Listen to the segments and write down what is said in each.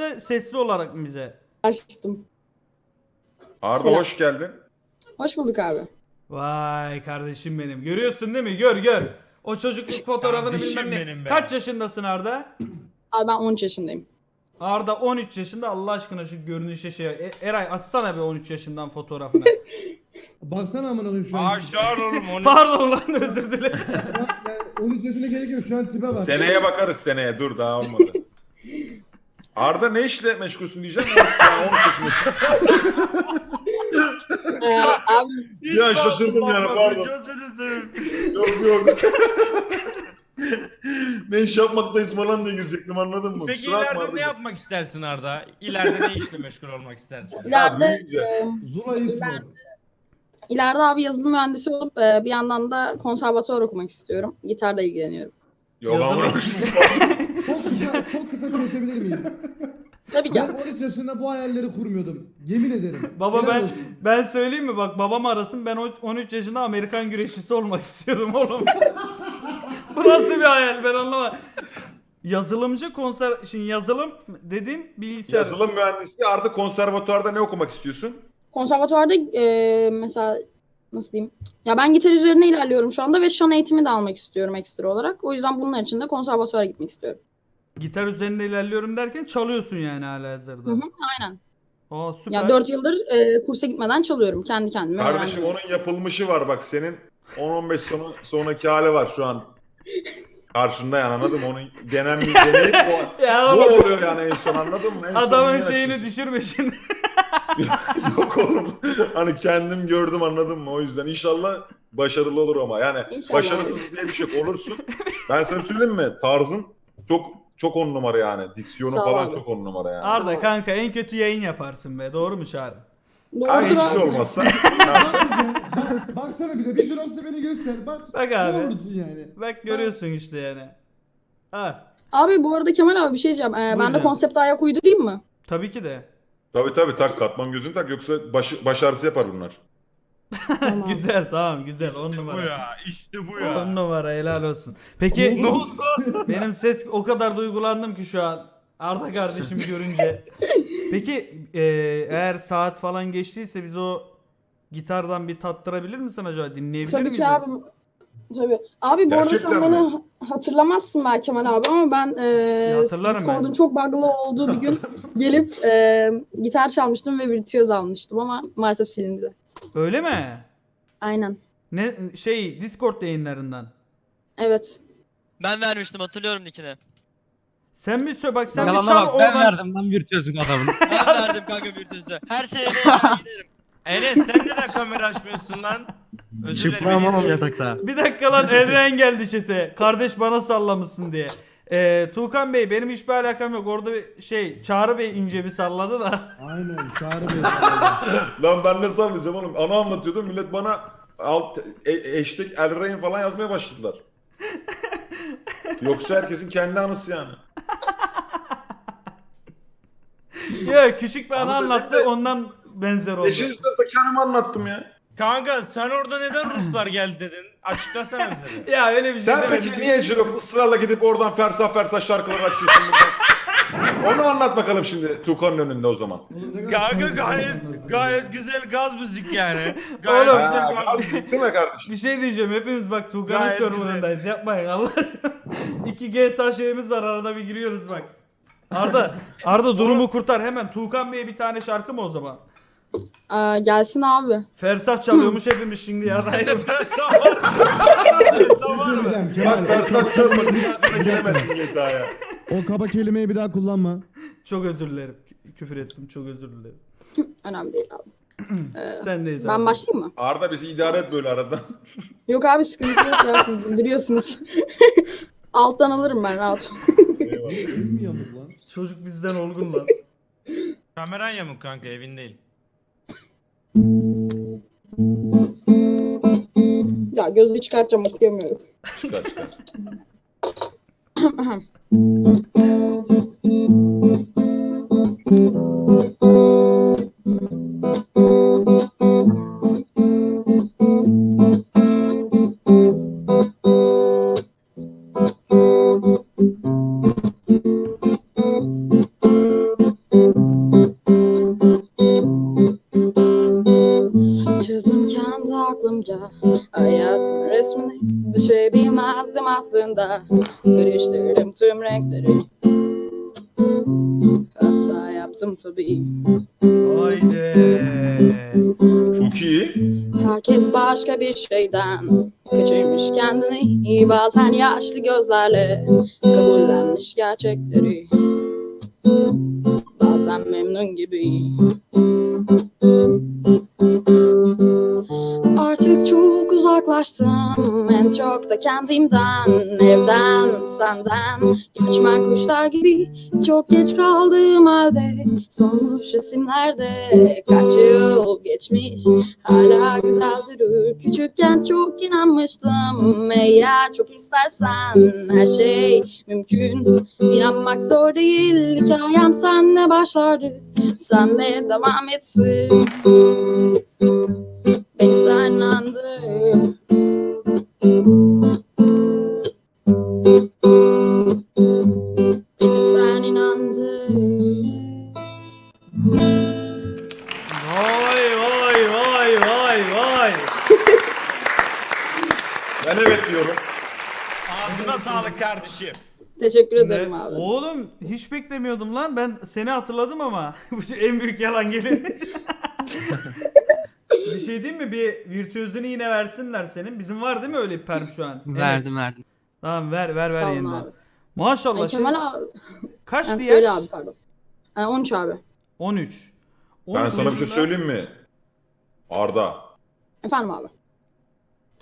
yoksa sesli olarak mı bize? Açtım. Arda Selam. hoş geldin. Hoş bulduk abi. Vay kardeşim benim. Görüyorsun değil mi? Gör gör. O çocukluk fotoğrafını Kardeşim bilmem ne. benim be. Kaç yaşındasın Arda? Abi ben 13 yaşındayım. Arda 13 yaşında Allah aşkına şu görünüşe şey. E- Eray atsana bir 13 yaşından fotoğrafını. Baksana amına koyayım şu an. Aşağı oğlum onu. Pardon lan özür dilerim. Yani 13 yaşına gerek yok şu an tipe bak. Seneye bakarız seneye. Dur daha olmadı. Arda ne işle meşgulsün diyeceğim. Ya, 13 yaşındasın. Ee, abi Ya şaşırdım yani, bakmadım, pardon. yok yok. ne iş yapmaktayız falan diye girecektim anladın mı? Peki Kusura bakma ileride ne Arda'cığım. yapmak istersin Arda? İleride ne işle meşgul olmak istersin? ileride büyüyünce. e, Zula İsmo. ileride abi yazılım mühendisi olup e, bir yandan da konservatuvar okumak istiyorum. Gitarla ilgileniyorum. Yok Yazılı- ama Çok kısa, çok kısa kesebilir miyim? Tabii ki. Ben 13 yaşında bu hayalleri kurmuyordum. Yemin ederim. Baba Helal ben olsun. ben söyleyeyim mi bak babam arasın ben o- 13 yaşında Amerikan güreşçisi olmak istiyordum oğlum. Bu nasıl bir hayal ben anlamadım. Yazılımcı konser şimdi yazılım dediğim bilgisayar. yazılım mühendisi artık konservatuarda ne okumak istiyorsun? Konservatuvarda e, mesela nasıl diyeyim? Ya ben gitar üzerine ilerliyorum şu anda ve şan eğitimi de almak istiyorum ekstra olarak. O yüzden bunun için de konservatuvara gitmek istiyorum. Gitar üzerinde ilerliyorum derken çalıyorsun yani hala hazırda. Hı hı, aynen. Aa süper. Ya 4 yıldır e, kursa gitmeden çalıyorum kendi kendime. Kardeşim öğrendim. onun yapılmışı var bak senin 10-15 sonu sonraki hali var şu an. Karşında yani anladın mı? Onun genel bir deneyip ya bu oğlum, oluyor yani en son anladın mı? En son adamın şeyini açıyorsun? düşürme şimdi. Yok oğlum. Hani kendim gördüm anladın mı? O yüzden inşallah başarılı olur ama. Yani İnşallah. başarısız diye bir şey yok. Olursun. Ben sana söyleyeyim mi? Tarzın çok çok on numara yani. Diksiyonu Sağ falan abi. çok on numara yani. Arda kanka en kötü yayın yaparsın be. Doğru mu Çağrı? Ay Doğrudur hiçbir şey abi. olmazsa. Bak- Baksana bize. Bir Jiros'ta beni göster. Bak. Bak Ne abi. olursun yani. Bak görüyorsun işte yani. Ha. Abi bu arada Kemal abi bir şey diyeceğim. Ee, ben de canım. konsepte ayak uydurayım mı? Tabii ki de. tabii tabii tak katman gözünü tak yoksa baş, baş ağrısı yapar bunlar. Tamam. güzel tamam güzel on Bu numara. ya işte bu On ya. numara helal olsun. Peki Ne oldu? benim ses o kadar duygulandım ki şu an. Arda kardeşim görünce. Peki e, eğer saat falan geçtiyse biz o gitardan bir tattırabilir misin acaba? Dinleyebilir Tabii miyiz? ki abi. Tabii. Abi bu arada sen Gerçekten beni mi? ha- hatırlamazsın belki Kemal abi ama ben e, hatırlarım Discord'un ben. çok bug'lı olduğu bir gün gelip e, gitar çalmıştım ve virtüöz almıştım ama maalesef silindi. Öyle mi? Aynen. Ne şey Discord yayınlarından. Evet. Ben vermiştim hatırlıyorum nickini. Sen mi sö bak sen bir çal bak ben oradan. verdim lan virtüözün adamını. Ben verdim kanka bir tüzü. Her şeye giderim. Enes sen neden kamera açmıyorsun lan? Özür dilerim. Çıplamam yatakta. Bir dakika lan Elren geldi çete. Kardeş bana sallamışsın diye. Ee, Tuğkan Bey benim hiçbir alakam yok. Orada bir şey Çağrı Bey ince bir salladı da. Aynen. Çağrı Bey. Lan ben ne sallayacağım oğlum? Ana anlatıyordum millet bana alt e, hashtag Elrain falan yazmaya başladılar. Yoksa herkesin kendi anısı yani. Yok küçük bir anı Abi anlattı de- ondan benzer oldu. Beşinci sınıfta kendimi anlattım ya. Kanka sen orada neden Ruslar geldi dedin? Açıklasana bize. Ya öyle bir şey Sen demedim. peki niye Jirok ısrarla gidip oradan fersah fersah şarkılar açıyorsun? Onu anlat bakalım şimdi Tukan'ın önünde o zaman. Kanka gayet anlatsın. gayet güzel gaz müzik yani. Gayet Oğlum. güzel Ha, gaz az müzik. değil mi kardeşim? Bir şey diyeceğim hepimiz bak Tuğkan'ın Gayet serverındayız yapmayın Allah aşkına. 2 GTA şeyimiz var arada bir giriyoruz bak. Arda Arda durumu kurtar hemen Tuğkan Bey'e bir tane şarkı mı o zaman? Aa, gelsin abi. Fersah çalıyormuş hepimiz şimdi ya. Bir şey söyleyeceğim Kemal. Bak fersah çalmasın giremezsin GTA'ya. O kaba kelimeyi bir daha kullanma. çok özür dilerim. Kü- Küfür ettim çok özür dilerim. Önemli değil abi. Sendeyiz Ben abi. başlayayım mı? Arda bizi idare et böyle arada. Yok abi sıkıntı yok ya siz bildiriyorsunuz. Alttan alırım ben rahat. Eyvallah. Çocuk bizden olgun lan. Kameran yamuk kanka evin değil. Ya gözü çıkartacağım okuyamıyorum. Çıkar çıkar. resmini Bir şey bilmezdim aslında. Karıştırdım tüm renkleri. Hata yaptım tabii. Haydi. Çok iyi. Herkes başka bir şeyden Kaçırmış kendini. Bazen yaşlı gözlerle Kabullenmiş gerçekleri. Bazen memnun gibi uzaklaştım en çok da kendimden evden senden göçmen kuşlar gibi çok geç kaldığım halde solmuş resimlerde kaç yıl geçmiş Hala güzel durur. Küçükken çok inanmıştım. Eğer çok istersen her şey mümkün. İnanmak zor değil. Hikayem senle başlardı. Senle devam etsin. Beni sen inandın. Beni sen. Vay vay vay vay vay. Ben evet diyorum. Ağzına sağlık kardeşim. Teşekkür ederim abi. Oğlum hiç beklemiyordum lan. Ben seni hatırladım ama. Bu en büyük yalan gelir. bir şey diyeyim mi? Bir virtüözünü yine versinler senin. Bizim var değil mi öyle bir perm şu an? Verdim verdim. Tamam ver ver ver Sağ olun yeniden. abi. Maşallah. Ay, Şimdi Kemal abi. kaçtı Ha, yaş? söyle abi pardon. Ha, 13 abi. 13. Ben 13 sana bir şey yaşında- söyleyeyim mi? Arda. Efendim abi.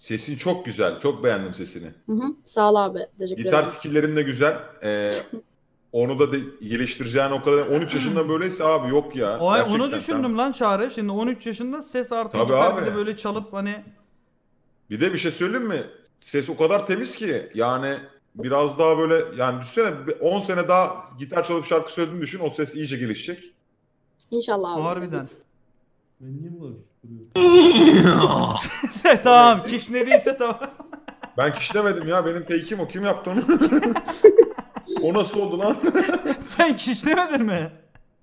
Sesin çok güzel. Çok beğendim sesini. Hı hı. Sağ ol abi. Teşekkür Gitar ederim. skill'lerin de güzel. Ee, onu da de geliştireceğin o kadar. 13 yaşında böyleyse abi yok ya. O, Gerçekten onu düşündüm lan Çağrı. Şimdi 13 yaşında ses artı Tabii gitar abi. de böyle çalıp hani Bir de bir şey söyleyeyim mi? Ses o kadar temiz ki yani biraz daha böyle yani düşünsene bir 10 sene daha gitar çalıp şarkı söylediğini düşün o ses iyice gelişecek. İnşallah abi. harbiden. Ben niye bu kadar duruyorum? tamam kiş ne değilse tamam. Ben kişlemedim ya benim fake'im o kim yaptı onu? o nasıl oldu lan? Sen kiş demedin mi?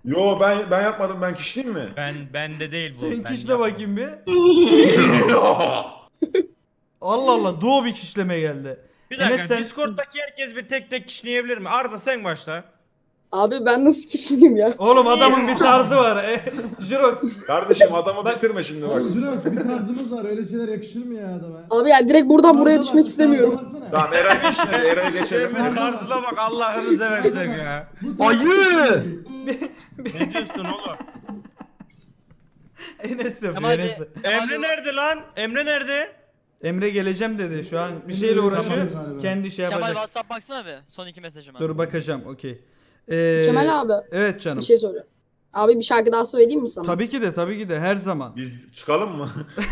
Yo ben ben yapmadım ben kişleyeyim mi? Ben bende değil bu. Sen ben kişle bakayım bir. Allah Allah duo bir kişleme geldi. Bir dakika Enes sen- Discord'daki herkes bir tek tek kişneyebilir mi? Arda sen başla. Abi ben nasıl kişiyim ya? Oğlum adamın bir tarzı var. E, Jirox. Kardeşim adamı bitirme şimdi bak. Oğlum Jirox bir tarzımız var. Öyle şeyler yakışır mı ya adama? Abi ya direkt buradan buraya düşmek istemiyorum. Tamam Eray geçmedi Eray'a geçelim. Tarzına bak Allah'ını seversen ya. Ayı! Ne diyorsun oğlum? Enes yapıyor Enes. Emre nerede lan? Emre nerede? Emre geleceğim dedi. Şu an bir şeyle uğraşıyor. Galiba. Kendi şey Kemal yapacak. WhatsApp baksana bir. Son iki mesajıma. Dur bakacağım. Okey. Ee, Kemal abi Evet canım. bir şey soruyorum. Abi bir şarkı daha söyleyeyim mi sana? Tabii ki de tabii ki de her zaman. Biz çıkalım mı?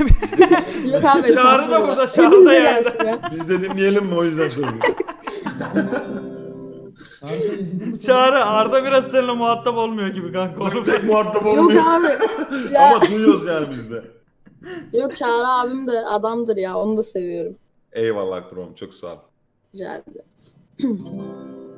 Yok abi Çağrı da burada, Çağrı da Hepinize yerde. gelsin ya. Biz de dinleyelim mi o yüzden söylüyorum. Çağrı Arda biraz seninle muhatap olmuyor gibi kanka. Oğlum. Pek muhatap Yok olmuyor. abi. Ya, Ama duyuyoruz yani biz de. yok Çağrı abim de adamdır ya. Onu da seviyorum. Eyvallah Krom çok sağ ol. Rica ederim.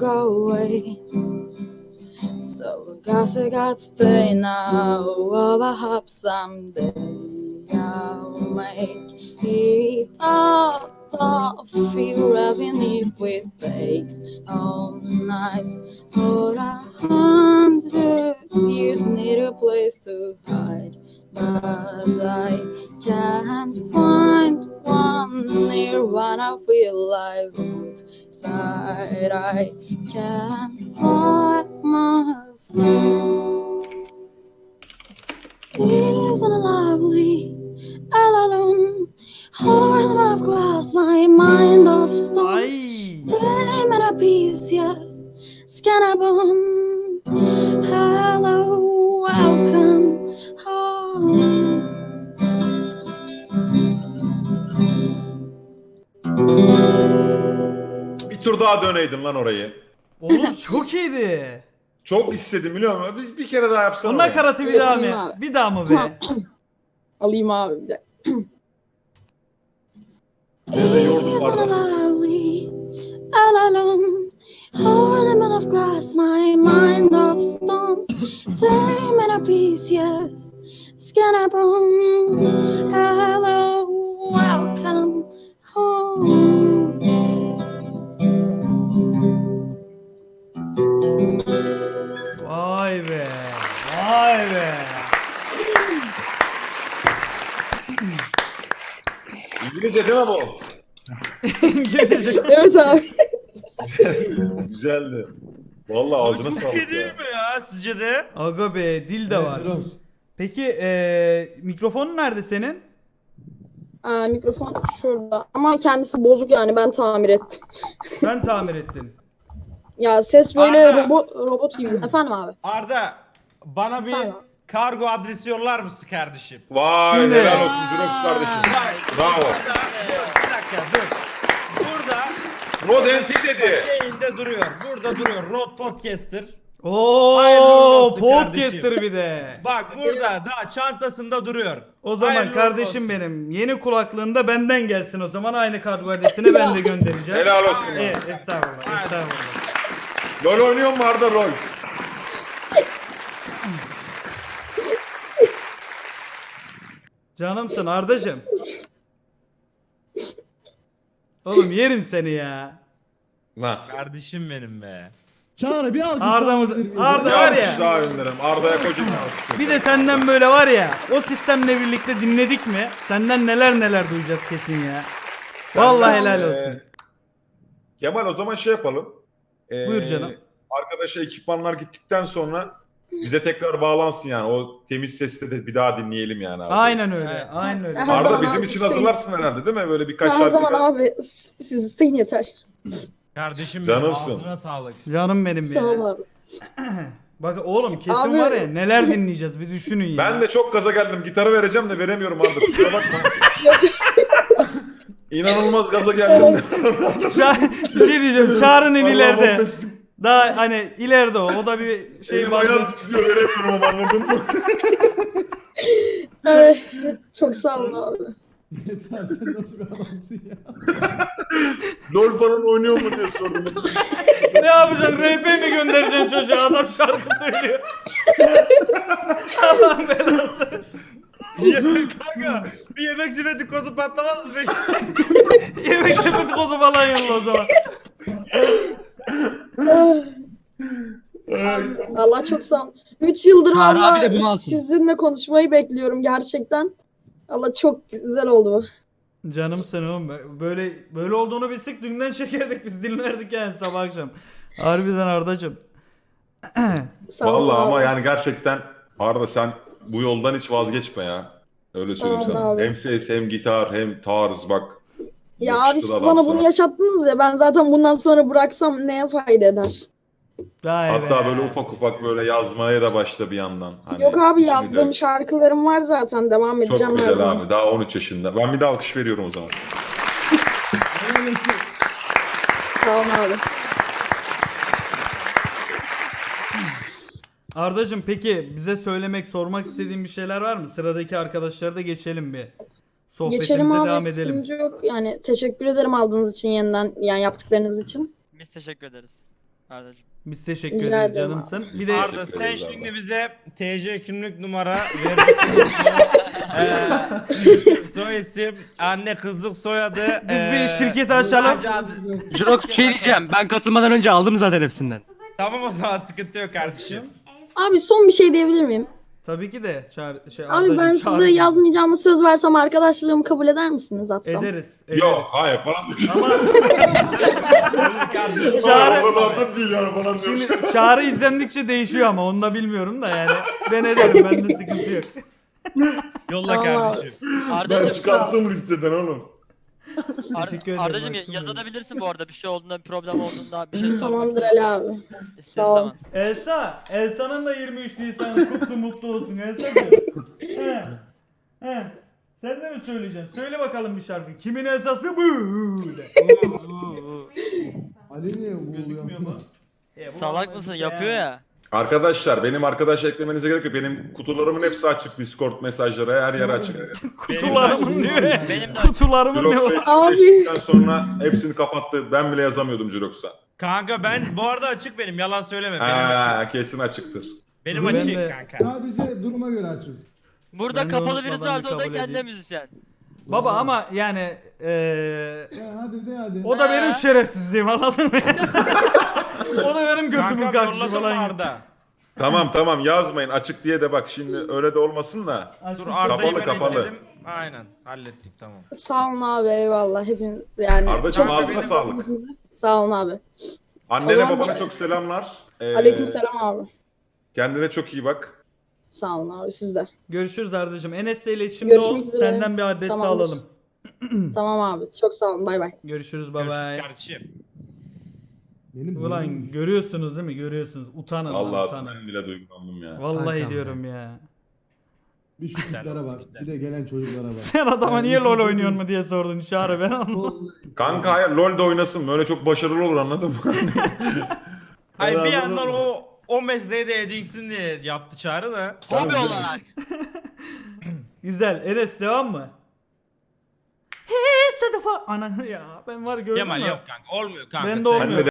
go away. So I guess I got to stay now. Oh, I hope someday I'll make it out of fear, even if it takes all night. For a hundred years, need a place to hide. But I can't find one near when I feel I've I can't fly my feet. Isn't it lovely? All alone, heart of glass, my mind of stone. Time and a piece, yes. Scan a bone. Hello, tur daha döneydin lan orayı. Oğlum çok iyiydi. Çok istedim biliyor musun? Bir, bir kere daha yapsana. Onun orayı. nakaratı bir daha Yapayım mı? abi. Bir daha mı be? Alayım abi bir de. Beni de yordun? All alone, of glass, my mind of stone. Tear me to pieces, skin and bone. Hello, welcome Vay be. Vay be. İngilizce değil mi bu? İngilizce. Evet abi. Güzeldi. Vallahi ağzına sağlık değil ya. mi ya sizce de? Aga be dil de var. Peki eee mikrofonun nerede senin? Aa, mikrofon şurada. Ama kendisi bozuk yani ben tamir ettim. Sen tamir ettin. Ya ses böyle Arda. robot, robot gibi. Efendim abi. Arda bana bir Tamam. kargo adresi yollar mısın kardeşim? Vay Şimdi- helal olsun Jirox kardeşim. Bak, Bravo. Burada, bir dakika dur. Burada Rodenti dedi. yayında duruyor. Burada duruyor. Road Podcaster. Hayırlı Oo, olsun podcaster kardeşim. bir de. Bak burada daha çantasında duruyor. O zaman Hayırlı kardeşim olsun. benim yeni kulaklığında benden gelsin o zaman aynı kargo adresini ben de göndereceğim. Helal olsun. Evet, estağfurullah, estağfurullah. LOL oynuyor mu Arda LOL? Canımsın Ardacım. Oğlum yerim seni ya. Lan. Kardeşim benim be. Çağrı bir alkış Arda mı-? Arda- var ya. daha gönderelim. Arda'ya kocaman alkış. Bir de senden böyle var ya o sistemle birlikte dinledik mi senden neler neler duyacağız kesin ya. Vallahi helal Ee, olsun. Kemal o zaman şey yapalım. Ee, Buyur canım. Arkadaşa ekipmanlar gittikten sonra bize tekrar bağlansın yani. O temiz sesle de bir daha dinleyelim yani. Abi. Aynen öyle. Evet. Aynen öyle. Her Arda bizim abi için isteyin. hazırlarsın herhalde değil mi? Böyle birkaç Her zaman birkaç- abi siz isteyin yeter. Kardeşim Canımsın. benim ağzına sağlık. Canım benim Sağ ol abi. Bak oğlum kesin Abi- var ya neler dinleyeceğiz bir düşünün ya. Ben de çok gaza geldim. Gitarı vereceğim de veremiyorum Arda. Kusura bakma. İnanılmaz gaza geldim. Ça- bir şey diyeceğim. Çağrı'nın Allah'ım ileride. Daha hani ileride o. O da bir şey Elim var. ayağım titriyor veremiyorum ama anladın mı? Ay, çok sağ ol abi. Yeter, sen nasıl bir adamsın ya? LOL falan oynuyor mu diye sordum. ne yapacaksın? RP mi göndereceksin çocuğa? Adam şarkı söylüyor. Allah'ın belası. Kanka bir yemek sepeti kodu patlamaz mı peki? Yemek sepeti kodu falan yolla o zaman. Allah çok sağ ol. 3 yıldır Çağrı abi de bunu alsın. sizinle konuşmayı bekliyorum gerçekten. Allah çok güzel oldu bu. Canımsın oğlum. Böyle böyle olduğunu bilsek dünden çekerdik biz dinlerdik yani sabah akşam. Harbiden Ardacım. Sağ ol Vallahi ama yani gerçekten Arda sen bu yoldan hiç vazgeçme ya. Öyle Sağ söyleyeyim ol sana. abi. Hem ses hem gitar hem tarz bak. Ya Yakıştı abi siz bana sana. bunu yaşattınız ya ben zaten bundan sonra bıraksam neye fayda eder? Vay Hatta be. böyle ufak ufak böyle yazmaya da başla bir yandan. Hani Yok abi içini yazdığım dök. şarkılarım var zaten devam edeceğim. Çok her güzel zaman. abi. Daha 13 yaşında. Ben bir de alkış veriyorum o zaman. Sağ ol abi. Ardacım peki bize söylemek, sormak istediğin bir şeyler var mı? Sıradaki arkadaşlara da geçelim bir. Sohbetimize Geçelim abi devam edelim. sıkıntı yok. Yani teşekkür ederim aldığınız için yeniden yani yaptıklarınız için. Biz teşekkür ederiz. Ardacığım. Biz teşekkür Rica ederiz ederim canımsın. Bir de Arda Teşekkür sen ederiz şimdi Arda. bize TC kimlik numara ver. Eee, soy isim, anne kızlık soyadı. biz bir eee, şirketi açalım. sadece adı- Jirox bir şey diyeceğim. Ben katılmadan önce aldım zaten hepsinden. Tamam o zaman sıkıntı yok kardeşim. Abi son bir şey diyebilir miyim? Tabii ki de çağır, şey, Abi Ardacığım, ben çağır- size yazmayacağımı söz versem arkadaşlığımı kabul eder misiniz atsam? ederiz. ederiz. Yok hayır falan. Ama kardeşim. Çağrı- O kadar da değil yani falan şimdi diyor. çağrı izlendikçe değişiyor ama onu da bilmiyorum da yani. Ben ederim bende sıkıntı yok. Yolla Allah. kardeşim. Ben Ardacığım, çıkarttım listeden oğlum. Ar- Teşekkür ederim, Ardacığım ya- aşkım yazabilirsin bu arada bir şey olduğunda, bir problem olduğunda, bir şey sormak Tamamdır. Ali abi. İstediğin Sağ ol. zaman. Elsa, Elsa'nın da 23 Nisan kutlu mutlu olsun Elsa. He. He. Sen de mi söyleyeceksin? Söyle bakalım bir şarkı. Kimin Elsa'sı bu? Ali niye Gözükmüyor mu? E, bu Salak mısın? işte Yapıyor ya. Arkadaşlar benim arkadaş eklemenize gerek yok. Benim kutularımın hepsi açık. Discord mesajları her yer açık. Kutularımın diyor ya. Benim de. Kutularımın? Facebook'ta Abi. sonra hepsini kapattı. Ben bile yazamıyordum Jirox'a. Kanka ben bu arada açık benim yalan söyleme. Benim, Ha, kesin açıktır. benim Ben açık de- kanka. Sadece duruma göre açık. Burada Ben de kapalı birisi unutmadan varsa o da kabul kendi edeyim. müzisyen. Baba ama yani eee Ya hadi de hadi. o da benim Ee? şerefsizliğim anladın mı? o da benim götümün Kanka kalkışı mı falan. Arda? Tamam tamam yazmayın açık diye de bak şimdi öyle de olmasın da. Dur Arda'yı Kapalı, ben kapalı. ekledim. Aynen hallettik tamam. Sağ olun abi eyvallah hepiniz yani. Ardacığım çok ağzına sağlık. Sağ olun abi. Annene Allah'ım babana ya. çok selamlar. Ee, Aleykümselam abi. Kendine çok iyi bak. Sağ olun abi siz de. Görüşürüz Arda'cığım. Enes'le iletişimde ol. Görüşmek üzere. Senden bir adres Tamamdır. alalım. Tamam abi çok sağ olun bay bay. Görüşürüz bye Görüşürüz bye. kardeşim. Benim Ulan görüyorsunuz değil mi? Görüyorsunuz. Utanın lan Allah utanın. ben bile duygulandım ya. Vallahi Kankam diyorum ya. bir şu tiplere bak. Bir de gelen çocuklara bak. Sen adama Yani niye LoL bizim- oynuyorsun mu diye sordun Çağrı ben anlamadım. Kanka hayır LoL'de oynasın böyle çok başarılı olur anladın mı? Hayır bir yandan o o mesleği de edinsin diye yaptı çağrı da. Hobi olarak. Güzel. Enes devam mı? He Sedefa. Ana ya ben var gördün Kemal mü? yok kanka olmuyor kanka. Ben de sen- olmuyor.